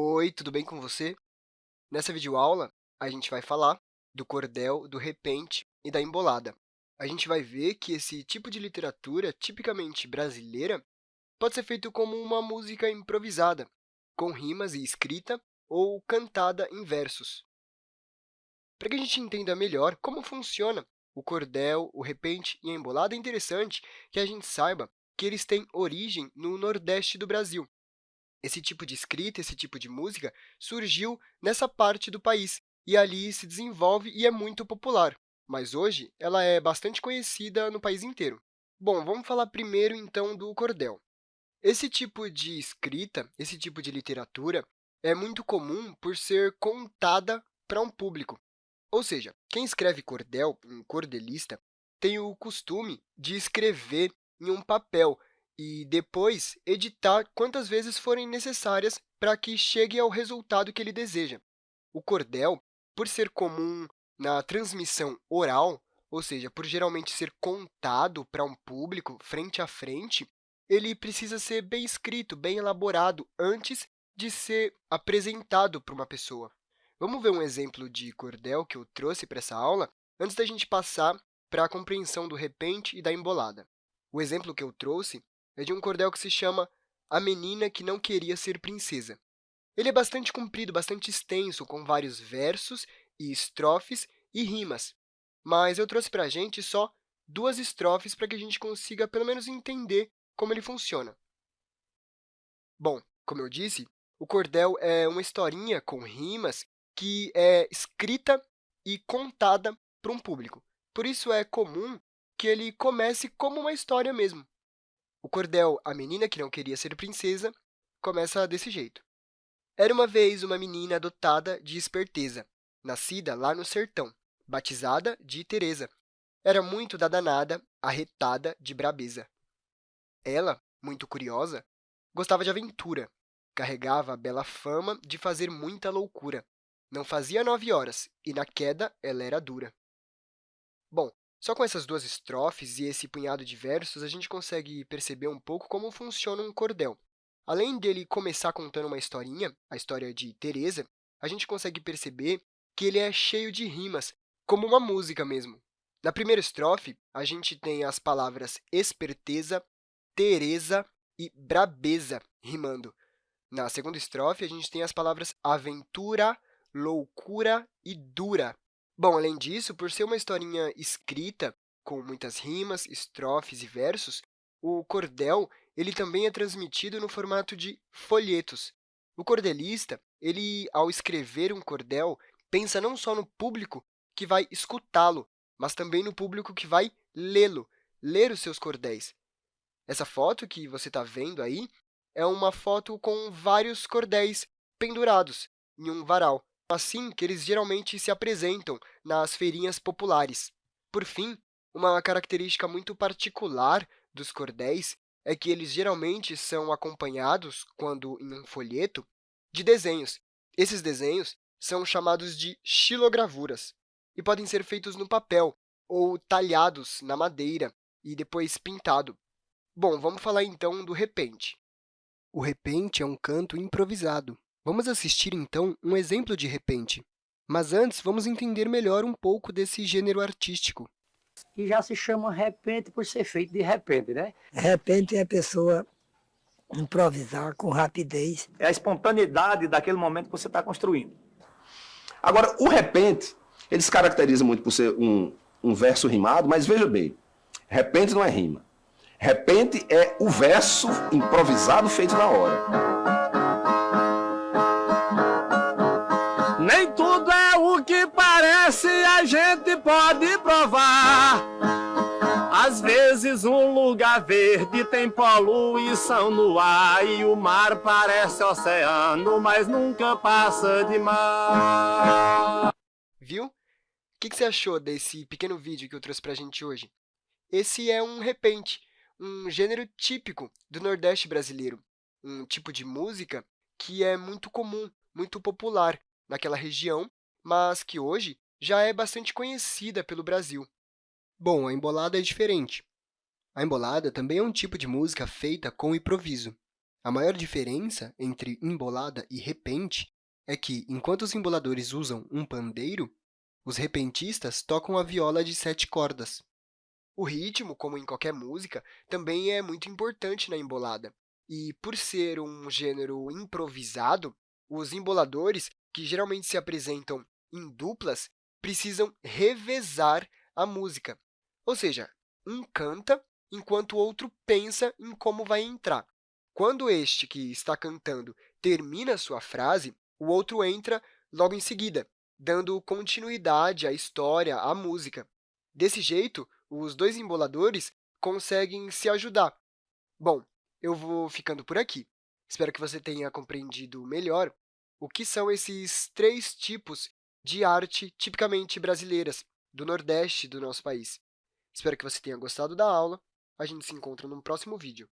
Oi, tudo bem com você? Nessa videoaula, a gente vai falar do cordel, do repente e da embolada. A gente vai ver que esse tipo de literatura, tipicamente brasileira, pode ser feito como uma música improvisada, com rimas e escrita, ou cantada em versos. Para que a gente entenda melhor como funciona o cordel, o repente e a embolada, é interessante que a gente saiba que eles têm origem no Nordeste do Brasil. Esse tipo de escrita, esse tipo de música, surgiu nessa parte do país, e ali se desenvolve e é muito popular, mas hoje ela é bastante conhecida no país inteiro. Bom, vamos falar primeiro, então, do cordel. Esse tipo de escrita, esse tipo de literatura, é muito comum por ser contada para um público. Ou seja, quem escreve cordel, um cordelista, tem o costume de escrever em um papel e depois editar quantas vezes forem necessárias para que chegue ao resultado que ele deseja. O cordel, por ser comum na transmissão oral, ou seja, por geralmente ser contado para um público frente a frente, ele precisa ser bem escrito, bem elaborado, antes de ser apresentado para uma pessoa. Vamos ver um exemplo de cordel que eu trouxe para essa aula, antes da gente passar para a compreensão do repente e da embolada. O exemplo que eu trouxe é de um cordel que se chama A Menina que Não Queria Ser Princesa. Ele é bastante comprido, bastante extenso, com vários versos e estrofes e rimas, mas eu trouxe para a gente só duas estrofes para que a gente consiga, pelo menos, entender como ele funciona. Bom, como eu disse, o cordel é uma historinha com rimas que é escrita e contada para um público. Por isso, é comum que ele comece como uma história mesmo. O cordel A Menina que Não Queria Ser Princesa começa desse jeito. Era uma vez uma menina dotada de esperteza, nascida lá no sertão, batizada de Teresa. Era muito da danada, arretada de brabeza. Ela, muito curiosa, gostava de aventura, carregava a bela fama de fazer muita loucura. Não fazia nove horas, e na queda ela era dura. Bom, só com essas duas estrofes e esse punhado de versos, a gente consegue perceber um pouco como funciona um cordel. Além dele começar contando uma historinha, a história de Teresa, a gente consegue perceber que ele é cheio de rimas, como uma música mesmo. Na primeira estrofe, a gente tem as palavras esperteza, Teresa e brabeza rimando. Na segunda estrofe, a gente tem as palavras aventura, loucura e dura Bom, além disso, por ser uma historinha escrita, com muitas rimas, estrofes e versos, o cordel ele também é transmitido no formato de folhetos. O cordelista, ele, ao escrever um cordel, pensa não só no público que vai escutá-lo, mas também no público que vai lê-lo, ler os seus cordéis. Essa foto que você está vendo aí é uma foto com vários cordéis pendurados em um varal assim que eles geralmente se apresentam nas feirinhas populares. Por fim, uma característica muito particular dos cordéis é que eles geralmente são acompanhados, quando em um folheto, de desenhos. Esses desenhos são chamados de xilogravuras e podem ser feitos no papel ou talhados na madeira e depois pintado. Bom, vamos falar então do repente. O repente é um canto improvisado. Vamos assistir, então, um exemplo de repente. Mas antes, vamos entender melhor um pouco desse gênero artístico. E já se chama repente por ser feito de repente, né? Repente é a pessoa improvisar com rapidez. É a espontaneidade daquele momento que você está construindo. Agora, o repente, ele se caracteriza muito por ser um, um verso rimado, mas veja bem, repente não é rima. Repente é o verso improvisado feito na hora. Que parece, a gente pode provar. Às vezes um lugar verde tem poluição no ar e o mar parece oceano, mas nunca passa de mar. Viu? O que você achou desse pequeno vídeo que eu trouxe para a gente hoje? Esse é um repente, um gênero típico do Nordeste brasileiro, um tipo de música que é muito comum, muito popular naquela região, mas que hoje já é bastante conhecida pelo Brasil. Bom, a embolada é diferente. A embolada também é um tipo de música feita com improviso. A maior diferença entre embolada e repente é que, enquanto os emboladores usam um pandeiro, os repentistas tocam a viola de sete cordas. O ritmo, como em qualquer música, também é muito importante na embolada. E, por ser um gênero improvisado, os emboladores, que geralmente se apresentam em duplas, precisam revezar a música. Ou seja, um canta enquanto o outro pensa em como vai entrar. Quando este que está cantando termina sua frase, o outro entra logo em seguida, dando continuidade à história, à música. Desse jeito, os dois emboladores conseguem se ajudar. Bom, eu vou ficando por aqui. Espero que você tenha compreendido melhor o que são esses três tipos de arte tipicamente brasileiras, do Nordeste do nosso país. Espero que você tenha gostado da aula. A gente se encontra no próximo vídeo.